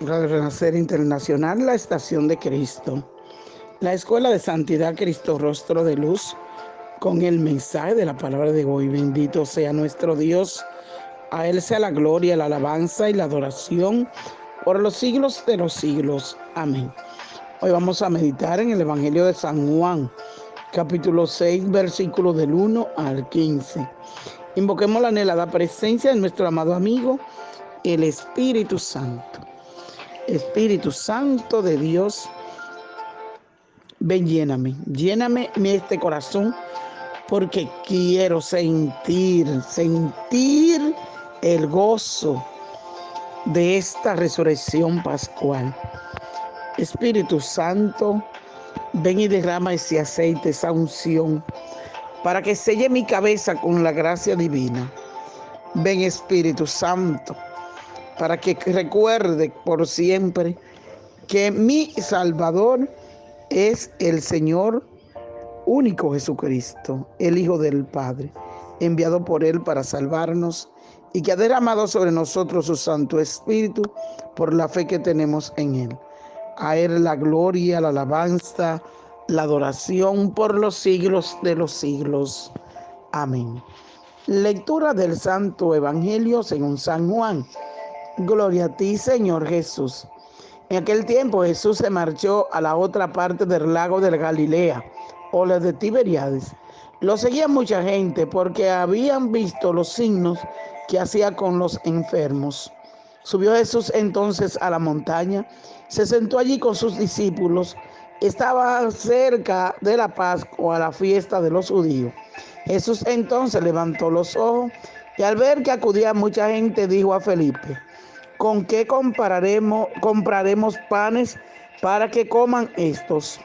Radio Renacer Internacional, la estación de Cristo. La Escuela de Santidad Cristo Rostro de Luz, con el mensaje de la palabra de hoy. Bendito sea nuestro Dios. A Él sea la gloria, la alabanza y la adoración por los siglos de los siglos. Amén. Hoy vamos a meditar en el Evangelio de San Juan, capítulo 6, versículos del 1 al 15. Invoquemos la anhelada presencia de nuestro amado amigo, el Espíritu Santo. Espíritu Santo de Dios, ven, lléname, lléname este corazón porque quiero sentir, sentir el gozo de esta resurrección pascual. Espíritu Santo, ven y derrama ese aceite, esa unción, para que selle mi cabeza con la gracia divina. Ven Espíritu Santo, para que recuerde por siempre que mi Salvador es el Señor único Jesucristo, el Hijo del Padre, enviado por Él para salvarnos y que ha derramado sobre nosotros su Santo Espíritu por la fe que tenemos en Él. A Él la gloria, la alabanza, la adoración por los siglos de los siglos. Amén. Lectura del Santo Evangelio según San Juan. Gloria a ti, Señor Jesús. En aquel tiempo Jesús se marchó a la otra parte del lago de Galilea, o la de Tiberiades. Lo seguía mucha gente porque habían visto los signos que hacía con los enfermos. Subió Jesús entonces a la montaña, se sentó allí con sus discípulos. Estaba cerca de la Pascua, la fiesta de los judíos. Jesús entonces levantó los ojos y al ver que acudía mucha gente dijo a Felipe, ¿con qué compraremos panes para que coman estos?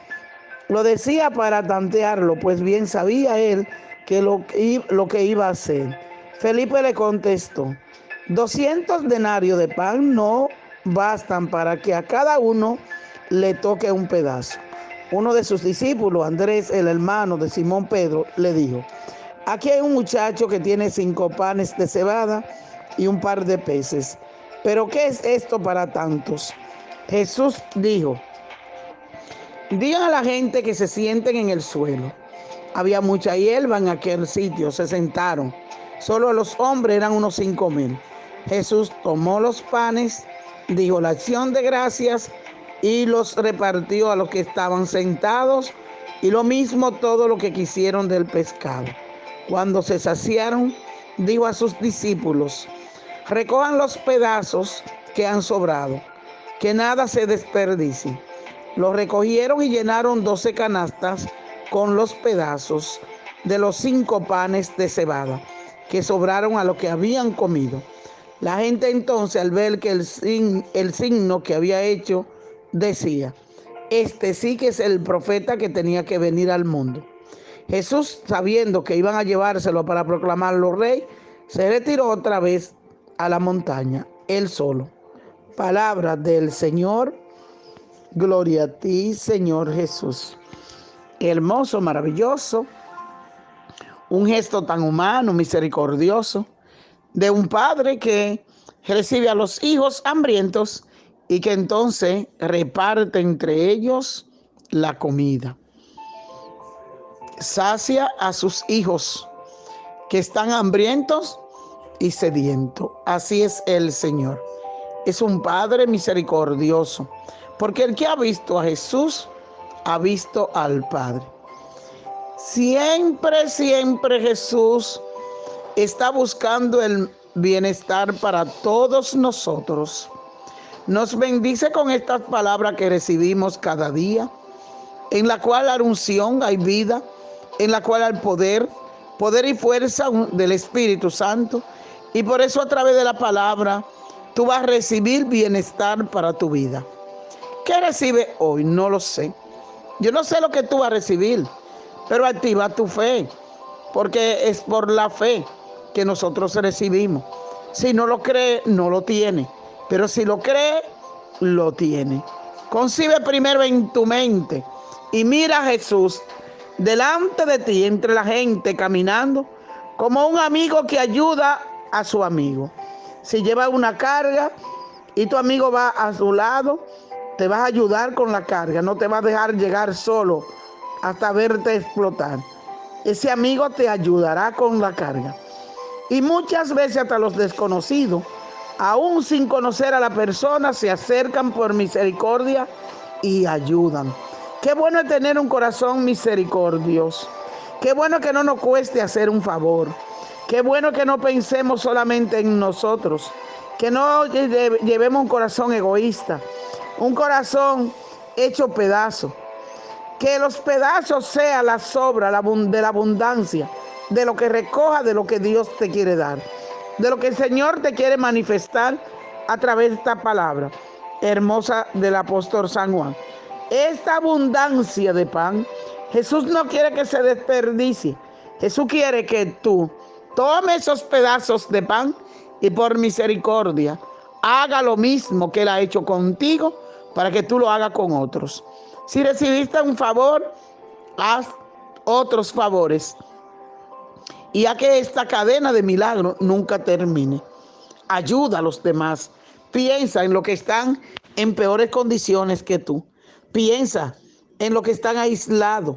Lo decía para tantearlo, pues bien sabía él que lo, lo que iba a hacer. Felipe le contestó, 200 denarios de pan no bastan para que a cada uno le toque un pedazo. Uno de sus discípulos, Andrés, el hermano de Simón Pedro, le dijo, aquí hay un muchacho que tiene cinco panes de cebada y un par de peces. Pero ¿qué es esto para tantos? Jesús dijo, digan a la gente que se sienten en el suelo. Había mucha hierba en aquel sitio, se sentaron. Solo los hombres eran unos cinco mil. Jesús tomó los panes, dijo la acción de gracias y los repartió a los que estaban sentados y lo mismo todo lo que quisieron del pescado. Cuando se saciaron, dijo a sus discípulos, recojan los pedazos que han sobrado, que nada se desperdicie. Los recogieron y llenaron doce canastas con los pedazos de los cinco panes de cebada que sobraron a lo que habían comido. La gente entonces al ver que el, el signo que había hecho decía, este sí que es el profeta que tenía que venir al mundo. Jesús, sabiendo que iban a llevárselo para proclamarlo rey, se retiró otra vez a la montaña, él solo. Palabra del Señor, gloria a ti, Señor Jesús. Hermoso, maravilloso, un gesto tan humano, misericordioso, de un padre que recibe a los hijos hambrientos y que entonces reparte entre ellos la comida. Sacia a sus hijos que están hambrientos y sediento. Así es el Señor. Es un Padre misericordioso, porque el que ha visto a Jesús ha visto al Padre. Siempre, siempre Jesús está buscando el bienestar para todos nosotros. Nos bendice con estas palabras que recibimos cada día, en la cual la unción hay vida, en la cual hay poder, poder y fuerza del Espíritu Santo y por eso a través de la palabra tú vas a recibir bienestar para tu vida. ¿Qué recibe hoy? No lo sé. Yo no sé lo que tú vas a recibir, pero activa tu fe, porque es por la fe que nosotros recibimos. Si no lo cree, no lo tiene, pero si lo cree, lo tiene. Concibe primero en tu mente y mira a Jesús delante de ti, entre la gente, caminando, como un amigo que ayuda a su amigo. Si lleva una carga, y tu amigo va a su lado, te va a ayudar con la carga, no te va a dejar llegar solo hasta verte explotar. Ese amigo te ayudará con la carga. Y muchas veces hasta los desconocidos, aún sin conocer a la persona, se acercan por misericordia y ayudan. Qué bueno es tener un corazón misericordioso. Qué bueno que no nos cueste hacer un favor. Qué bueno que no pensemos solamente en nosotros. Que no llevemos un corazón egoísta. Un corazón hecho pedazo. Que los pedazos sean la sobra de la abundancia. De lo que recoja de lo que Dios te quiere dar. De lo que el Señor te quiere manifestar a través de esta palabra hermosa del apóstol San Juan. Esta abundancia de pan, Jesús no quiere que se desperdicie. Jesús quiere que tú tomes esos pedazos de pan y por misericordia haga lo mismo que Él ha hecho contigo para que tú lo hagas con otros. Si recibiste un favor, haz otros favores. Y a que esta cadena de milagros nunca termine. Ayuda a los demás. Piensa en lo que están en peores condiciones que tú. Piensa en lo que están aislados,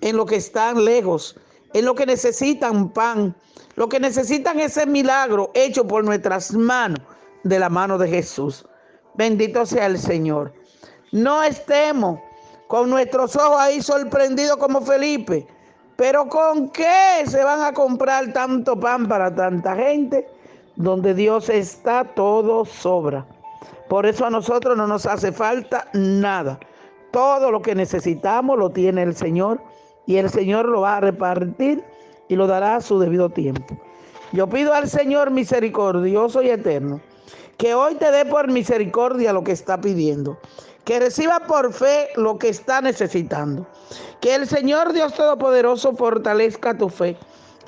en lo que están lejos, en lo que necesitan pan, lo que necesitan ese milagro hecho por nuestras manos, de la mano de Jesús. Bendito sea el Señor. No estemos con nuestros ojos ahí sorprendidos como Felipe. Pero ¿con qué se van a comprar tanto pan para tanta gente? Donde Dios está, todo sobra. Por eso a nosotros no nos hace falta nada. Todo lo que necesitamos lo tiene el Señor y el Señor lo va a repartir y lo dará a su debido tiempo. Yo pido al Señor misericordioso y eterno que hoy te dé por misericordia lo que está pidiendo, que reciba por fe lo que está necesitando, que el Señor Dios Todopoderoso fortalezca tu fe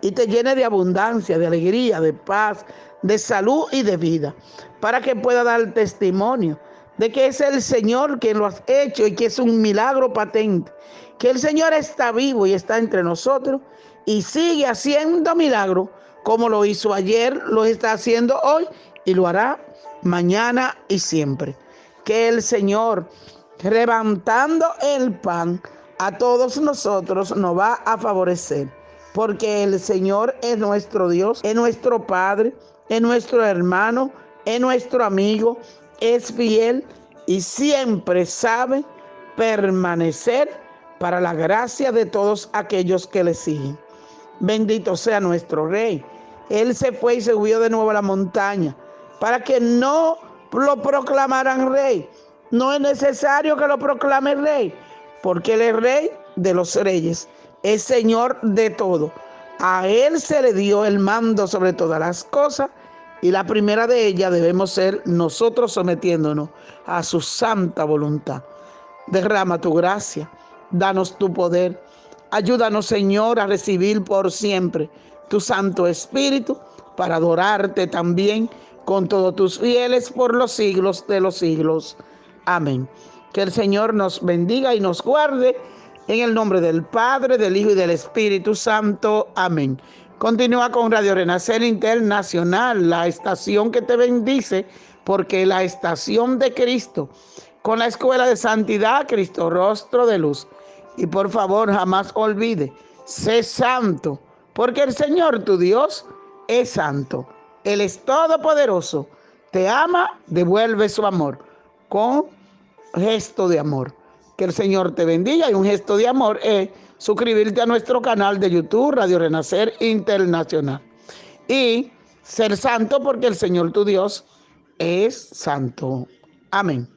y te llene de abundancia, de alegría, de paz, de salud y de vida, para que pueda dar testimonio de que es el Señor quien lo ha hecho y que es un milagro patente, que el Señor está vivo y está entre nosotros y sigue haciendo milagros como lo hizo ayer, lo está haciendo hoy y lo hará mañana y siempre. Que el Señor, levantando el pan, a todos nosotros nos va a favorecer, porque el Señor es nuestro Dios, es nuestro Padre, es nuestro hermano, es nuestro amigo, es fiel y siempre sabe permanecer para la gracia de todos aquellos que le siguen. Bendito sea nuestro Rey. Él se fue y se subió de nuevo a la montaña para que no lo proclamaran rey. No es necesario que lo proclame rey, porque él es rey de los reyes, es señor de todo. A él se le dio el mando sobre todas las cosas y la primera de ellas debemos ser nosotros sometiéndonos a su santa voluntad. Derrama tu gracia, danos tu poder. Ayúdanos, Señor, a recibir por siempre tu Santo Espíritu para adorarte también con todos tus fieles por los siglos de los siglos. Amén. Que el Señor nos bendiga y nos guarde en el nombre del Padre, del Hijo y del Espíritu Santo. Amén. Continúa con Radio Renacer Internacional, la estación que te bendice, porque la estación de Cristo, con la Escuela de Santidad, Cristo Rostro de Luz. Y por favor, jamás olvide, sé santo, porque el Señor tu Dios es santo. Él es todopoderoso. Te ama, devuelve su amor con gesto de amor. Que el Señor te bendiga y un gesto de amor es suscribirte a nuestro canal de YouTube, Radio Renacer Internacional. Y ser santo porque el Señor tu Dios es santo. Amén.